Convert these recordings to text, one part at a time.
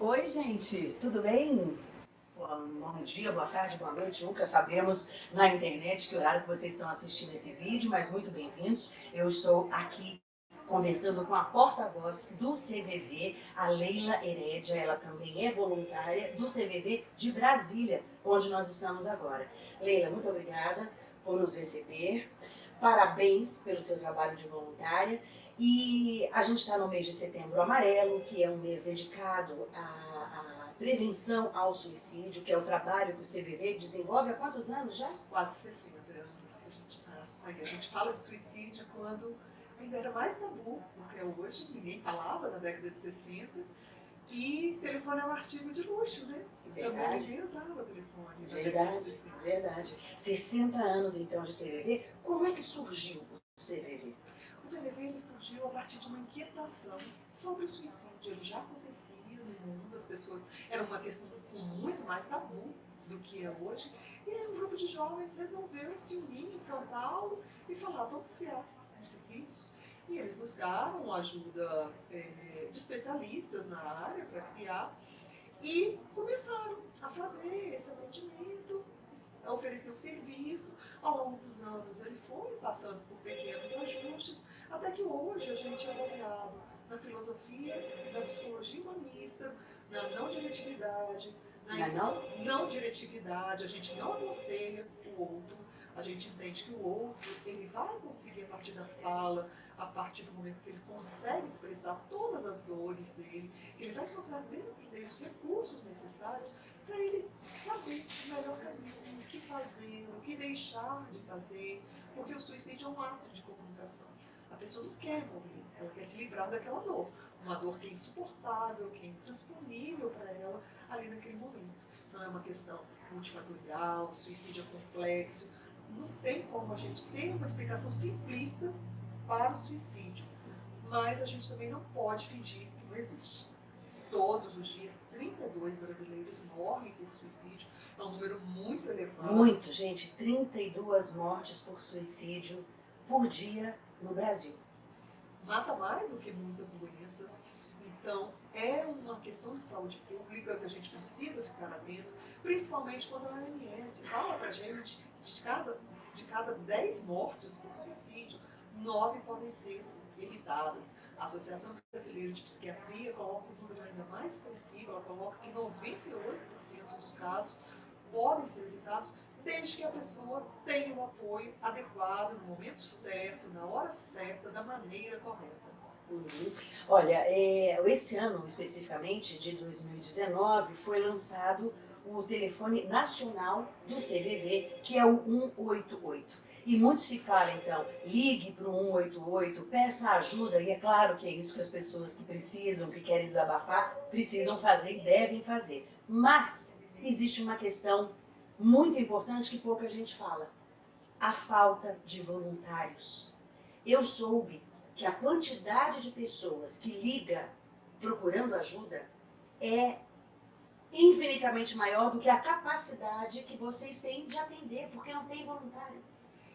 Oi, gente, tudo bem? Bom dia, boa tarde, boa noite, nunca sabemos na internet que horário que vocês estão assistindo esse vídeo, mas muito bem-vindos. Eu estou aqui conversando com a porta-voz do CVV, a Leila Herédia, ela também é voluntária do CVV de Brasília, onde nós estamos agora. Leila, muito obrigada por nos receber, parabéns pelo seu trabalho de voluntária e a gente está no mês de setembro amarelo, que é um mês dedicado à, à, prevenção ao suicídio, que é o trabalho que o CVV desenvolve há quantos anos já? Quase 60 anos que a gente está. A gente fala de suicídio quando ainda era mais tabu do que é hoje, ninguém falava na década de 60. E telefone é um artigo de luxo, né? Então Verdade. ninguém usava telefone. Verdade, verdade. 60 anos então de CVV, como é que surgiu o CVV? O ele surgiu a partir de uma inquietação sobre o suicídio. Ele já acontecia no mundo, as pessoas. Era uma questão muito mais tabu do que é hoje. E um grupo de jovens resolveu se unir em São Paulo e falar: vamos criar um serviço. E eles buscaram ajuda é, de especialistas na área para criar e começaram a fazer esse atendimento, a oferecer o serviço. Ao longo dos anos ele foi passando por pequenos ajustes, até que hoje a gente é baseado na filosofia, na psicologia humanista, na não diretividade, na não? não diretividade, a gente não aconselha o outro, a gente entende que o outro ele vai conseguir a partir da fala, a partir do momento que ele consegue expressar todas as dores dele, ele vai encontrar dentro dele os recursos necessários para ele saber o melhor caminho, o que fazer, o que deixar de fazer, porque o suicídio é um ato de comunicação. A pessoa não quer morrer, ela quer se livrar daquela dor, uma dor que é insuportável, que é intransponível para ela ali naquele momento. Não é uma questão multifatorial, o suicídio é complexo, não tem como a gente ter uma explicação simplista para o suicídio, mas a gente também não pode fingir que não existe. Todos os dias, 32 brasileiros morrem por suicídio, é um número muito elevado. Muito, gente, 32 mortes por suicídio por dia no Brasil. Mata mais do que muitas doenças, então é uma questão de saúde pública que a gente precisa ficar atento, principalmente quando a OMS fala pra gente que de, casa, de cada 10 mortes por suicídio, 9 podem ser evitadas. A Associação Brasileira de Psiquiatria coloca um número ainda mais expressivo, ela coloca que 98% dos casos podem ser evitados desde que a pessoa tenha o apoio adequado, no momento certo, na hora certa, da maneira correta. Uhum. Olha, é, esse ano especificamente, de 2019, foi lançado o telefone nacional do CVV, que é o 188. E muito se fala, então, ligue para o 188, peça ajuda, e é claro que é isso que as pessoas que precisam, que querem desabafar, precisam fazer e devem fazer. Mas existe uma questão muito importante que pouca gente fala. A falta de voluntários. Eu soube que a quantidade de pessoas que liga procurando ajuda é infinitamente maior do que a capacidade que vocês têm de atender, porque não tem voluntário.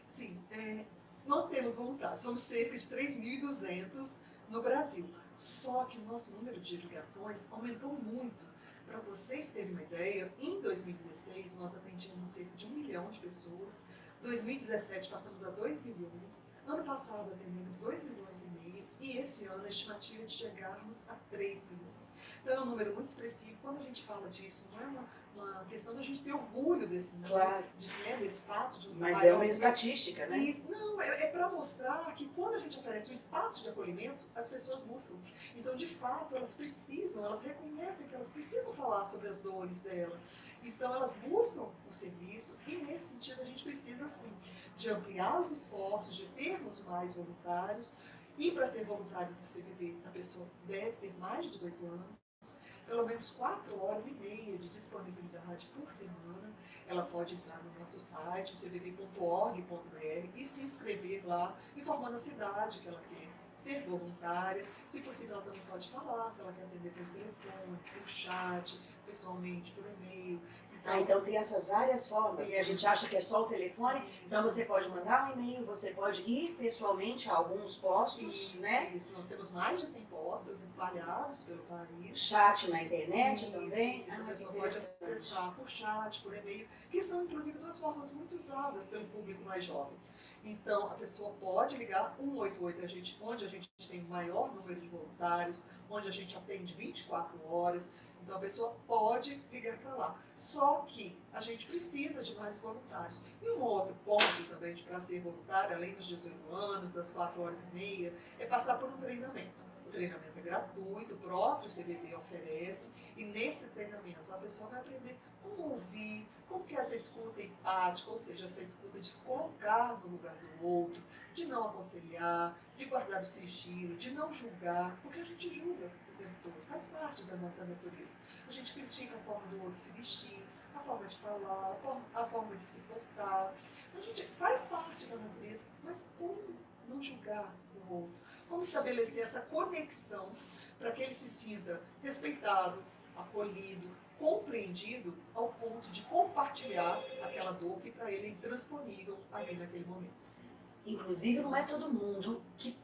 Sim, é, nós temos voluntários, somos cerca de 3.200 no Brasil. Só que o nosso número de ligações aumentou muito. Para vocês terem uma ideia, em 2016 nós atendíamos cerca de um milhão de pessoas, 2017 passamos a 2 milhões, ano passado atendemos 2 milhões e meio e esse ano a estimativa é de chegarmos a 3 milhões. Então é um número muito expressivo. Quando a gente fala disso, não é uma, uma questão da gente ter orgulho desse número, Claro. de, né, desse fato de um Mas é uma estatística, né? isso, não, é, é para mostrar que quando a gente oferece um espaço de acolhimento, as pessoas buscam. Então, de fato, elas precisam, elas reconhecem que elas precisam falar sobre as dores dela. Então, elas buscam o serviço e, nesse sentido, a gente precisa, sim, de ampliar os esforços, de termos mais voluntários. E, para ser voluntário do CVV, a pessoa deve ter mais de 18 anos, pelo menos 4 horas e meia de disponibilidade por semana. Ela pode entrar no nosso site, cvv.org.br, e se inscrever lá, informando a cidade que ela quer ser voluntária. Se possível, ela também pode falar, se ela quer atender pelo telefone, por chat, pessoalmente, por e-mail. Então, Ah, então tem essas várias formas, né? A gente acha que é só o telefone, então você pode mandar um e-mail, você pode ir pessoalmente a alguns postos, isso, né? isso. Nós temos mais de 100 postos espalhados pelo país. Chat na internet Isso, também. Isso, Ah, a pessoa pode acessar por chat, por e-mail, que são inclusive duas formas muito usadas pelo público mais jovem. Então, a pessoa pode ligar 188, a gente, onde a gente tem o maior número de voluntários, onde a gente atende 24 horas. Então, a pessoa pode ligar para lá. Só que a gente precisa de mais voluntários. E um outro ponto também para ser voluntário, além dos 18 anos, das 4 horas e meia, é passar por um treinamento. O treinamento é gratuito, o próprio CVV oferece, e nesse treinamento a pessoa vai aprender como ouvir, como que essa escuta empática, ou seja, essa escuta de se colocar no lugar do outro, de não aconselhar, de guardar o sigilo, de não julgar, porque a gente julga tempo todo, faz parte da nossa natureza. A gente critica a forma do outro se vestir, a forma de falar, a forma- de se portar. A gente faz parte da natureza, mas como não julgar o outro? Como estabelecer essa conexão para que ele se sinta respeitado, acolhido, compreendido ao ponto de compartilhar aquela dor que para ele é intransponível ali naquele momento. Inclusive, não é todo mundo que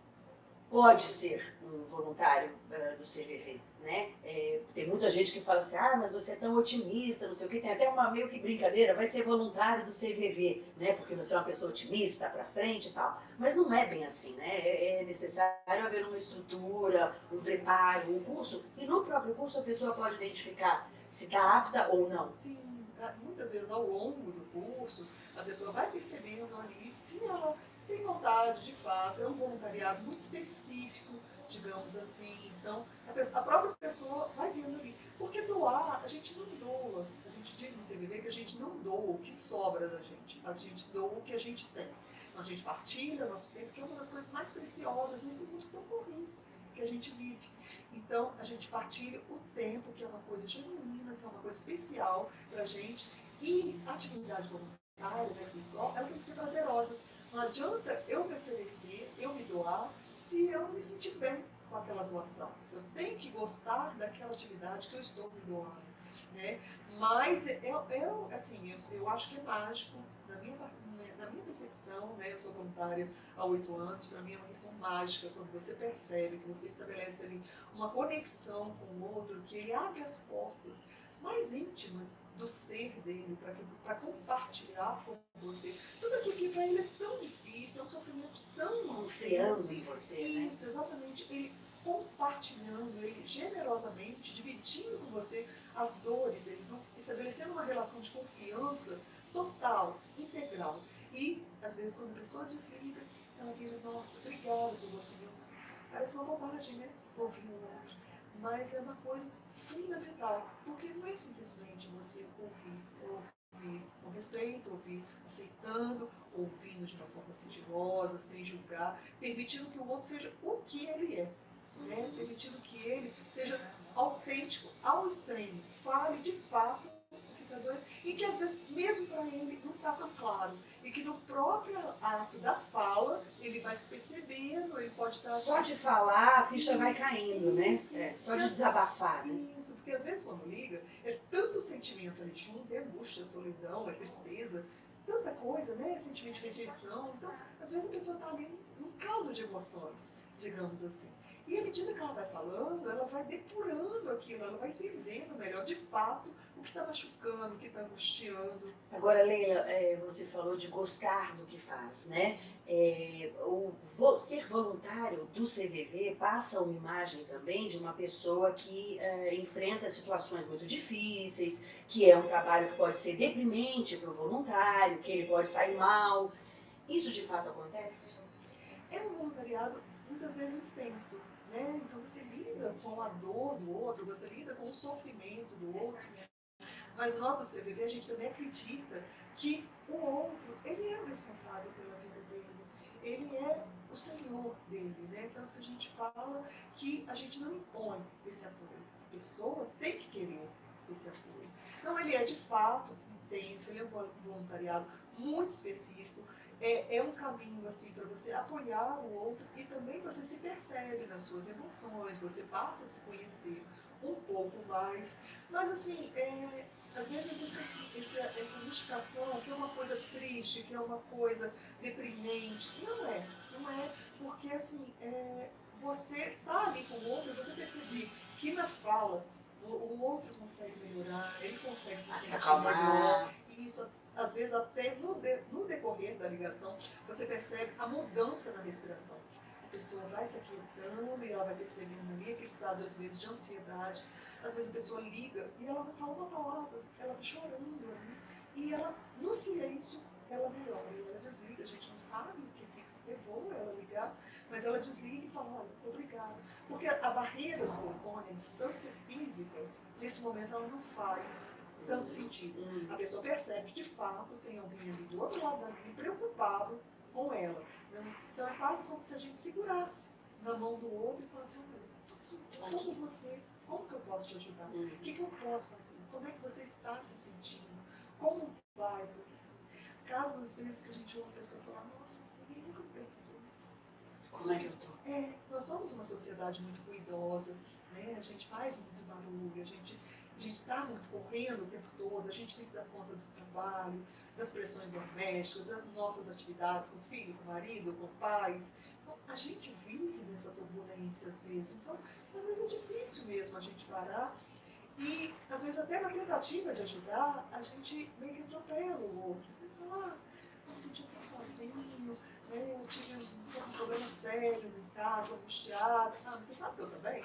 pode ser um voluntário eh, do CVV, né? É, tem muita gente que fala assim, ah, mas você é tão otimista, não sei o que, tem até uma meio que brincadeira, vai ser voluntário do CVV, né? Porque você é uma pessoa otimista, pra frente e tal. Mas não é bem assim, né? É é necessário haver uma estrutura, um preparo, um curso, e no próprio curso a pessoa pode identificar se está apta ou não. Sim, muitas vezes ao longo do curso, a pessoa vai percebendo ali se ela tem vontade, de fato, é um voluntariado muito específico, digamos assim. Então, a, pessoa- a própria pessoa vai vendo ali. Porque doar, a gente não doa. A gente diz no CVV que a gente não doa o que sobra da gente. A gente doa o que a gente tem. Então, a gente partilha nosso tempo, que é uma das coisas mais preciosas nesse mundo tão corrido que a gente vive. Então, a gente partilha o tempo, que é uma coisa genuína, que é uma coisa especial pra gente. E a atividade voluntária, por si só, ela tem que ser prazerosa. Não adianta eu me oferecer, eu me doar, se eu me sentir bem com aquela doação. Eu tenho que gostar daquela atividade que eu estou me doando. Né? Mas eu, eu, assim, eu, eu acho que é mágico, na minha, na minha percepção, né? eu sou voluntária há oito anos, para mim é uma questão mágica quando você percebe que você estabelece ali uma conexão com o outro, que ele abre as portas mais íntimas do ser dele para compartilhar com você tudo aquilo que para ele é tão difícil, é um sofrimento tão Confiando em você, né? Isso, exatamente. Ele compartilhando, ele generosamente dividindo com você as dores dele, então, estabelecendo uma relação de confiança total, integral. E, às vezes, quando a pessoa desliga, ela vira, nossa, obrigada por você me ouvir. Parece uma bobagem, né? Ouvir o outro. Mas é uma coisa fundamental, porque não é simplesmente você ouvir, ouvir com respeito, ouvir aceitando, ouvindo de uma forma sigilosa, sem julgar, permitindo que o outro seja o que ele é, né? permitindo que ele seja autêntico ao extremo, fale de fato o que está doendo, e que às vezes, mesmo para ele, não está tão claro, e que no próprio ato da fala, ele vai se percebendo, ele pode estar... Só de falar, a ficha vai Isso, caindo, né? isso, É, só de desabafar, né? Isso, porque às vezes quando liga, é tanto sentimento ali junto, é angústia, é solidão, é tristeza, tanta coisa, né? Sentimento de rejeição. Então, às vezes a pessoa está ali num caldo de emoções, digamos assim. E à medida que ela vai falando, ela vai depurando aquilo, ela vai entendendo melhor, de fato, o que está machucando, o que está angustiando. Agora, Leila, é, você falou de gostar do que faz, né? É, o vo- ser voluntário do CVV passa uma imagem também de uma pessoa que é, enfrenta situações muito difíceis, que é um trabalho que pode ser deprimente para o voluntário, que ele pode sair mal. Isso de fato acontece? É um voluntariado muitas vezes intenso, né? Então você lida com a dor do outro, você lida com o sofrimento do outro. Mas nós do CVV, a gente também acredita que o outro, ele é o responsável pela vida dele. Ele é o senhor dele, né? Tanto que a gente fala que a gente não impõe esse apoio. A pessoa tem que querer esse apoio. Então ele é de fato intenso, ele é um voluntariado muito específico, é, é um caminho assim para você apoiar o outro e também você se percebe nas suas emoções, você passa a se conhecer um pouco mais. Mas assim, é, às vezes existe esse, esse, essa mistificação que é uma coisa triste, que é uma coisa deprimente. Não é, não é, porque assim, é, você tá ali com o outro e você perceber que na fala o, o outro consegue melhorar, ele consegue se sentir melhor. E isso, às vezes, até no, de, no decorrer da ligação, você percebe a mudança na respiração. A pessoa vai se aquietando e ela vai percebendo ali aquele estado, às vezes, de ansiedade. Às vezes a pessoa liga e ela não fala uma palavra, ela vai chorando ali. E ela, no silêncio, ela melhora, ela desliga. A gente não sabe o que, que levou ela a ligar, mas ela desliga e fala, olha, obrigado. Porque a barreira do telefone, a distância física, nesse momento ela não faz tanto sentido. Uhum. A pessoa percebe que de fato tem alguém ali do outro lado da linha preocupado com ela. Então é quase como se a gente segurasse na mão do outro e falasse, olha, estou com você, como que eu posso te ajudar? Uhum. O que, que eu posso fazer? Como é que você está se sentindo? Como vai você? Caso às vezes que a gente ouve a pessoa falar, nossa, ninguém nunca perguntou isso. Como é que eu tô? É, nós somos uma sociedade muito ruidosa, né? a gente faz muito barulho, a gente a gente está muito correndo o tempo todo, a gente tem que dar conta do trabalho, das pressões domésticas, das nossas atividades com o filho, com o marido, com pais. Então, a gente vive nessa turbulência às vezes. Então, às vezes é difícil mesmo a gente parar e, às vezes, até na tentativa de ajudar, a gente meio que atropela o outro. Ah, eu me senti pouco sozinho, né? eu tive um, problema sério em casa, angustiado. Ah, você sabe que eu também?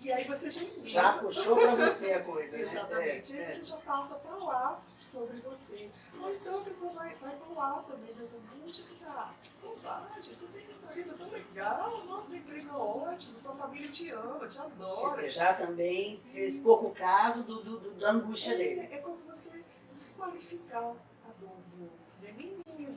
E aí você já. Já puxou para você a coisa, né? Exatamente. É, e aí é. você já passa para lá sobre você. Ou então a pessoa vai, vai para lá também das angústias e diz, ah, bobagem, você tem uma vida tão legal, nossa, emprego é ótimo, sua família te ama, te adora. Dizer, já também fez Isso. pouco caso do, do, do da angústia é, dele. É como você desqualificar a dor do outro, né?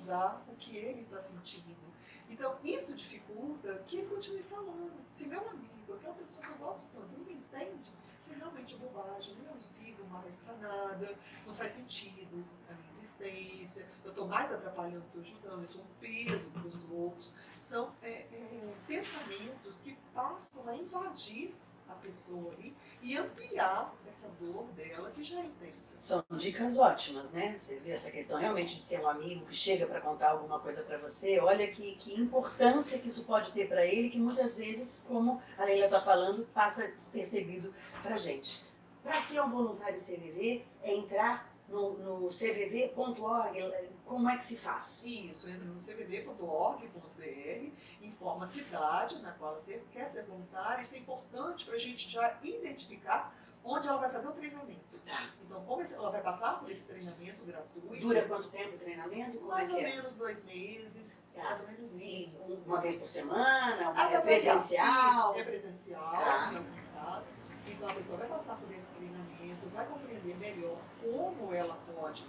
O que ele está sentindo. Então, isso dificulta que ele continue falando. Se meu amigo, aquela pessoa que eu gosto tanto, não me entende, realmente é bobagem, eu não sigo mais para nada, não faz sentido a minha existência, eu estou mais atrapalhando que ajudando, eu sou um peso para os outros. São é, é, pensamentos que passam a invadir a pessoa ali e ampliar essa dor dela que já é intensa. São dicas ótimas, né? Você vê essa questão realmente de ser um amigo que chega para contar alguma coisa para você. Olha que, que importância que isso pode ter para ele, que muitas vezes, como a Leila está falando, passa despercebido para gente. Para ser um voluntário CVV, é entrar no, no cvv.org, como é que se faz? Isso, entra no cvv.org.br, informa a cidade na qual você quer ser voluntário. Isso é importante para a gente já identificar onde ela vai fazer o treinamento. Tá. Então, como ela vai passar por esse treinamento gratuito. Dura quanto tempo o treinamento? Como mais é ou é? menos dois meses. Tá. Mais ou menos isso. Uma vez por semana? Uma é presencial? Isso, é presencial, tá. em alguns casos. Então, a pessoa vai passar por esse treinamento, vai compreender melhor como ela pode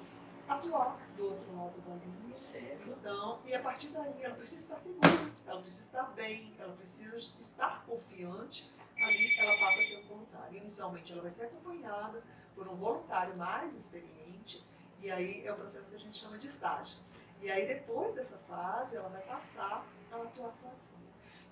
atuar do outro lado da linha. Certo. Então, e a partir daí ela precisa estar segura, ela precisa estar bem, ela precisa estar confiante, ali ela passa a ser um voluntário. Inicialmente ela vai ser acompanhada por um voluntário mais experiente, e aí é o processo que a gente chama de estágio. E aí depois dessa fase ela vai passar a atuar sozinha.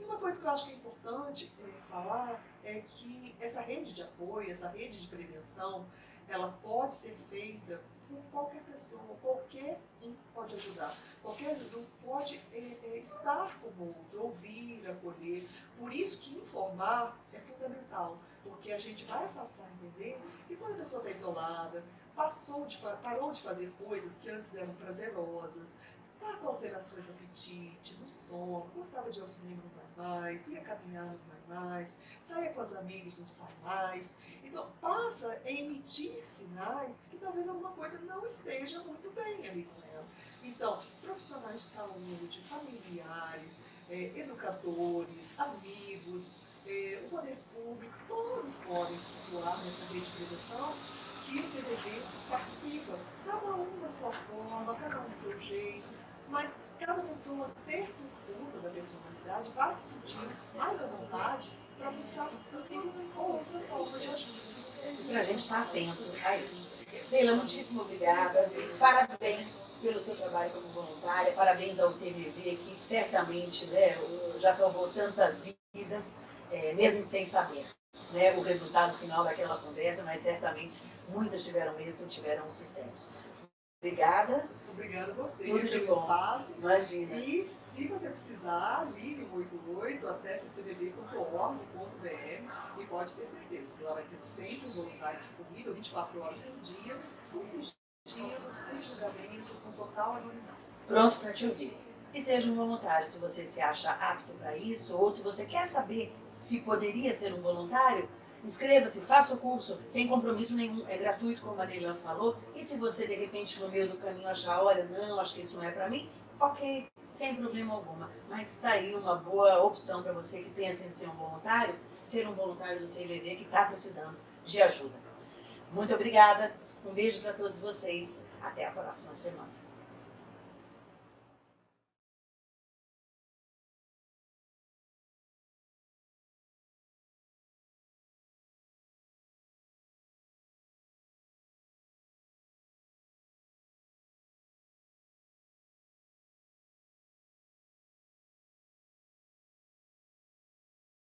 E uma coisa que eu acho que é importante é, falar é que essa rede de apoio, essa rede de prevenção, ela pode ser feita por qualquer pessoa, qualquer um pode ajudar, qualquer um pode é, é, estar com o outro, ouvir, acolher. Por isso que informar é fundamental, porque a gente vai passar a entender que quando a pessoa está isolada, passou de, parou de fazer coisas que antes eram prazerosas, está com alterações no apetite, no sono, gostava de ir ao cinema, não vai mais, ia caminhar, não vai mais, saia com os amigos, não sai mais. Então, passa a emitir sinais que talvez alguma coisa não esteja muito bem ali com ela. Então, profissionais de saúde, familiares, é, educadores, amigos, é, o poder público, todos podem atuar nessa rede de prevenção que o CDB participa, cada um da sua forma, cada um do seu jeito, mas cada pessoa ter cultura da personalidade vai se sentir mais à vontade para buscar outra forma de agir. Para a gente estar atento a isso. Leila, muitíssimo obrigada. Parabéns pelo seu trabalho como voluntária, parabéns ao CVV, que certamente né, já salvou tantas vidas, é, mesmo sem saber. né, o resultado final daquela conversa, mas certamente muitas tiveram êxito, tiveram sucesso. Obrigada. Obrigada a você Tudo de bom. espaço. Imagina. E se você precisar, ligue o 88, acesse o cbb.org.br e pode ter certeza que lá vai ter sempre um voluntário disponível 24 horas por dia, assistindo, sem julgamento, com total anonimato. Pronto para te ouvir. E seja um voluntário se você se acha apto para isso ou se você quer saber se poderia ser um voluntário, inscreva-se, faça o curso sem compromisso nenhum, é gratuito, como a Neilan falou. E se você de repente no meio do caminho achar, olha, não, acho que isso não é para mim, ok, sem problema alguma. Mas está aí uma boa opção para você que pensa em ser um voluntário, ser um voluntário do CVV que está precisando de ajuda. Muito obrigada, um beijo para todos vocês, até a próxima semana.